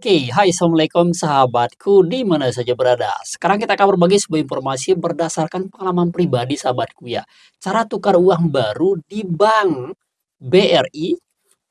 Oke, hai assalamualaikum sahabatku di mana saja berada. Sekarang kita akan berbagi sebuah informasi berdasarkan pengalaman pribadi sahabatku ya. Cara tukar uang baru di Bank BRI,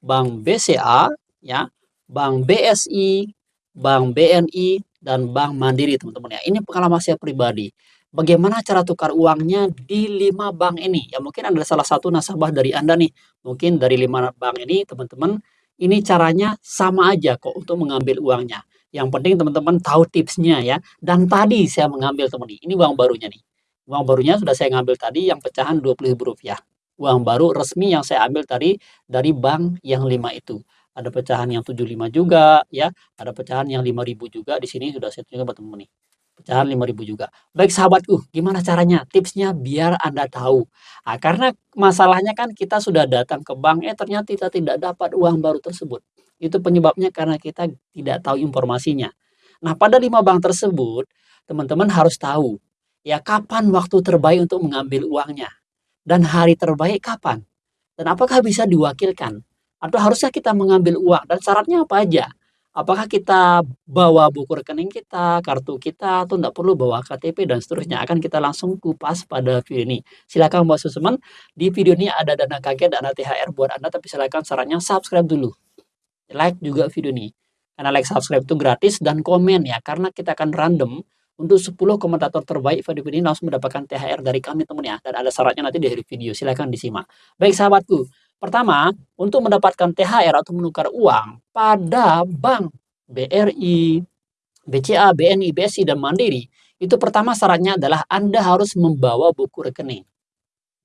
Bank BCA, ya, Bank BSI, Bank BNI, dan Bank Mandiri teman-teman ya. Ini pengalaman saya pribadi. Bagaimana cara tukar uangnya di lima bank ini? Ya mungkin ada salah satu nasabah dari Anda nih. Mungkin dari lima bank ini teman-teman ini caranya sama aja kok untuk mengambil uangnya. Yang penting teman-teman tahu tipsnya ya. Dan tadi saya mengambil teman ini, uang barunya nih. Uang barunya sudah saya ngambil tadi yang pecahan Rp20.000. Uang baru resmi yang saya ambil tadi dari bank yang 5 itu. Ada pecahan yang 75 juga ya, ada pecahan yang 5000 juga di sini sudah saya tunjukkan teman-teman nih pecahan 5000 juga. Baik sahabatku, gimana caranya? Tipsnya biar Anda tahu. Nah, karena masalahnya kan kita sudah datang ke bank, eh ternyata kita tidak dapat uang baru tersebut. Itu penyebabnya karena kita tidak tahu informasinya. Nah, pada lima bank tersebut, teman-teman harus tahu ya kapan waktu terbaik untuk mengambil uangnya dan hari terbaik kapan dan apakah bisa diwakilkan atau harusnya kita mengambil uang dan syaratnya apa aja Apakah kita bawa buku rekening kita, kartu kita, atau tidak perlu bawa KTP dan seterusnya. Akan kita langsung kupas pada video ini. Silakan buat teman di video ini ada dana kaget, dana THR buat Anda, tapi silakan sarannya subscribe dulu. Like juga video ini. Karena like subscribe itu gratis dan komen ya, karena kita akan random untuk 10 komentator terbaik video ini langsung mendapatkan THR dari kami teman ya. Dan ada syaratnya nanti di akhir video, silakan disimak. Baik sahabatku, Pertama, untuk mendapatkan THR atau menukar uang pada bank BRI, BCA, BNI, BSI, dan Mandiri, itu pertama syaratnya adalah Anda harus membawa buku rekening.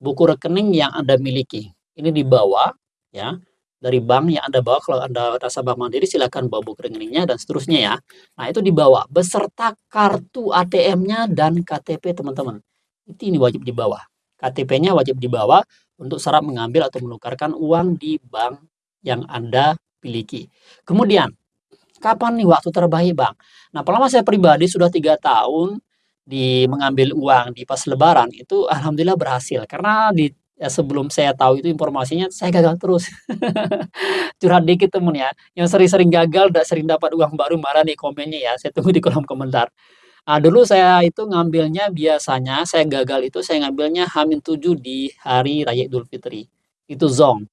Buku rekening yang Anda miliki. Ini dibawa ya dari bank yang Anda bawa. Kalau Anda nasabah Mandiri silakan bawa buku rekeningnya dan seterusnya ya. Nah, itu dibawa beserta kartu ATM-nya dan KTP teman-teman. Ini wajib dibawa. KTP-nya wajib dibawa untuk syarat mengambil atau menukarkan uang di bank yang Anda miliki. Kemudian, kapan nih waktu terbaik bang? Nah, pengalaman saya pribadi sudah tiga tahun di mengambil uang di pas lebaran itu alhamdulillah berhasil. Karena di ya sebelum saya tahu itu informasinya saya gagal terus. Curhat dikit temen ya. Yang sering-sering gagal udah sering dapat uang baru marah nih komennya ya. Saya tunggu di kolom komentar Nah, dulu saya itu ngambilnya biasanya saya gagal itu saya ngambilnya Hamin 7 di hari Raya Idul Fitri. Itu zong.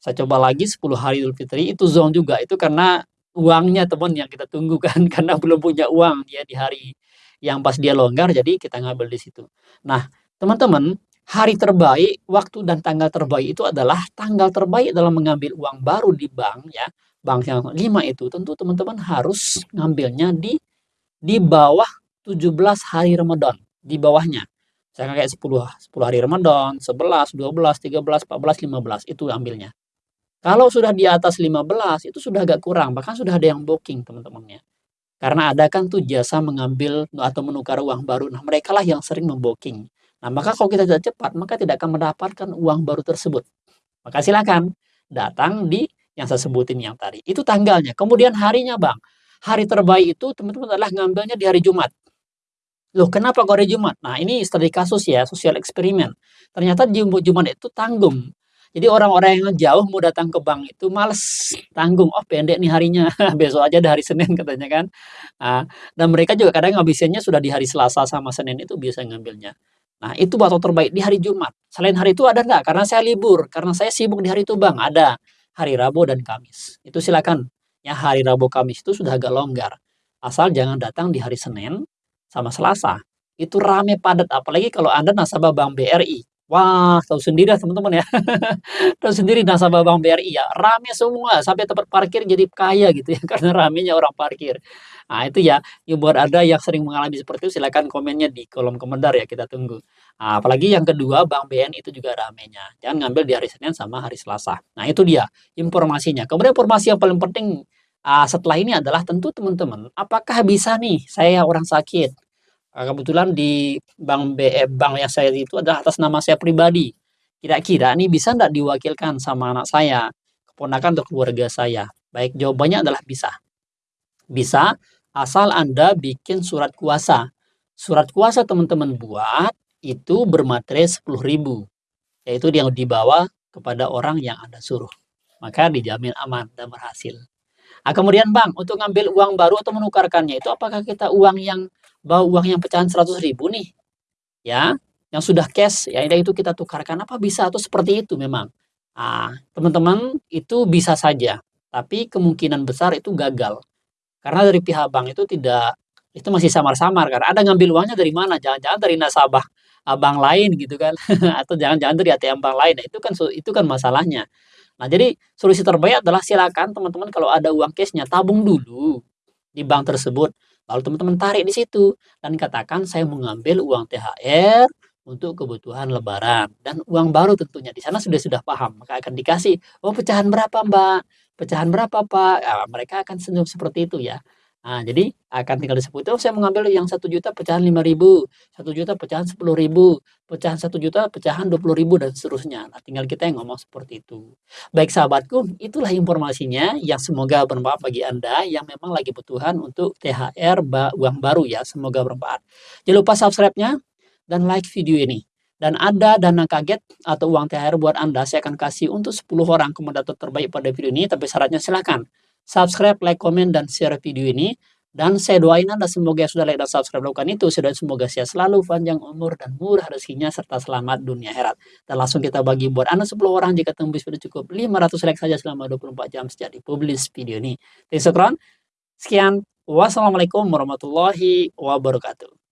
Saya coba lagi 10 hari Idul Fitri itu zong juga. Itu karena uangnya teman yang kita tunggu kan karena belum punya uang dia di hari yang pas dia longgar jadi kita ngambil di situ. Nah, teman-teman, hari terbaik, waktu dan tanggal terbaik itu adalah tanggal terbaik dalam mengambil uang baru di bank ya. Bank yang 5 itu tentu teman-teman harus ngambilnya di di bawah 17 hari Ramadan, di bawahnya. Saya kayak 10 10 hari Ramadan, 11, 12, 13, 14, 15 itu ambilnya. Kalau sudah di atas 15 itu sudah agak kurang, bahkan sudah ada yang booking teman-temannya. Karena ada kan tuh jasa mengambil atau menukar uang baru. Nah, mereka lah yang sering membooking. Nah, maka kalau kita tidak cepat, maka tidak akan mendapatkan uang baru tersebut. Maka silakan datang di yang saya sebutin yang tadi. Itu tanggalnya. Kemudian harinya, Bang hari terbaik itu teman-teman adalah ngambilnya di hari Jumat. Loh, kenapa kok hari Jumat? Nah, ini studi kasus ya, sosial eksperimen. Ternyata Jumat itu tanggung. Jadi orang-orang yang jauh mau datang ke bank itu males tanggung. Oh, pendek nih harinya. Besok aja dari Senin katanya kan. Nah, dan mereka juga kadang ngabisinnya sudah di hari Selasa sama Senin itu biasa ngambilnya. Nah, itu waktu terbaik di hari Jumat. Selain hari itu ada enggak? Karena saya libur, karena saya sibuk di hari itu, Bang. Ada hari Rabu dan Kamis. Itu silakan ya hari Rabu Kamis itu sudah agak longgar. Asal jangan datang di hari Senin sama Selasa. Itu rame padat apalagi kalau Anda nasabah Bank BRI. Wah, tahu sendiri teman-teman ya. tahu sendiri nasabah Bank BRI ya, rame semua sampai tempat parkir jadi kaya gitu ya karena ramenya orang parkir. Nah, itu ya, ya buat ada yang sering mengalami seperti itu silakan komennya di kolom komentar ya kita tunggu. Nah, apalagi yang kedua Bank BN itu juga ramenya. Jangan ngambil di hari Senin sama hari Selasa. Nah, itu dia informasinya. Kemudian informasi yang paling penting uh, setelah ini adalah tentu teman-teman, apakah bisa nih saya orang sakit? Uh, kebetulan di bank BE bank yang saya itu adalah atas nama saya pribadi. Kira-kira nih bisa enggak diwakilkan sama anak saya, keponakan atau keluarga saya? Baik, jawabannya adalah bisa. Bisa asal Anda bikin surat kuasa. Surat kuasa teman-teman buat itu bermaterai 10.000. Yaitu yang dibawa kepada orang yang Anda suruh. Maka dijamin aman dan berhasil. Ah, kemudian Bang, untuk ngambil uang baru atau menukarkannya itu apakah kita uang yang bawa uang yang pecahan Rp100.000 nih, ya, yang sudah cash, ya itu kita tukarkan, apa bisa atau seperti itu memang? Ah, teman-teman, itu bisa saja, tapi kemungkinan besar itu gagal. Karena dari pihak bank itu tidak itu masih samar-samar kan, Anda ngambil uangnya dari mana? Jangan-jangan dari nasabah, eee, bank lain gitu kan, atau jangan-jangan dari ATM bank lain. Nah, itu kan itu kan masalahnya. Nah, jadi solusi terbaik adalah silakan teman-teman kalau ada uang cash-nya tabung dulu di bank tersebut, lalu teman-teman tarik di situ dan katakan, "Saya mengambil uang THR untuk kebutuhan lebaran dan uang baru," tentunya di sana sudah sudah paham, maka akan dikasih, "Oh, pecahan berapa, Mbak? Pecahan berapa, Pak?" Ah, mereka akan senyum seperti itu ya. Nah, jadi akan tinggal disebut, "Oh, saya mengambil yang Rp1.000.000 pecahan Rp5.000, Rp1.000.000 pecahan Rp10.000, pecahan Rp1.000.000 pecahan Rp20.000," dan seterusnya. Nah, tinggal kita yang ngomong seperti itu. Baik sahabatku, itulah informasinya yang semoga bermanfaat bagi Anda yang memang lagi butuhan untuk THR ba uang baru ya, semoga bermanfaat. Jangan lupa subscribe-nya dan like video ini. Dan ada dana kaget atau uang THR buat Anda, saya akan kasih untuk 10 orang komentator terbaik pada video ini, tapi syaratnya silakan subscribe, like, komen, dan share video ini. Dan saya doain Anda semoga sudah like dan subscribe lakukan itu, dan semoga sehat selalu, panjang umur, dan murah rezekinya, serta selamat dunia akhirat. Dan langsung kita bagi buat Anda 10 orang jika tembus video cukup 500 like saja selama 24 jam sejak dipublish video ini. Kasih. Sekian, wassalamualaikum warahmatullahi wabarakatuh.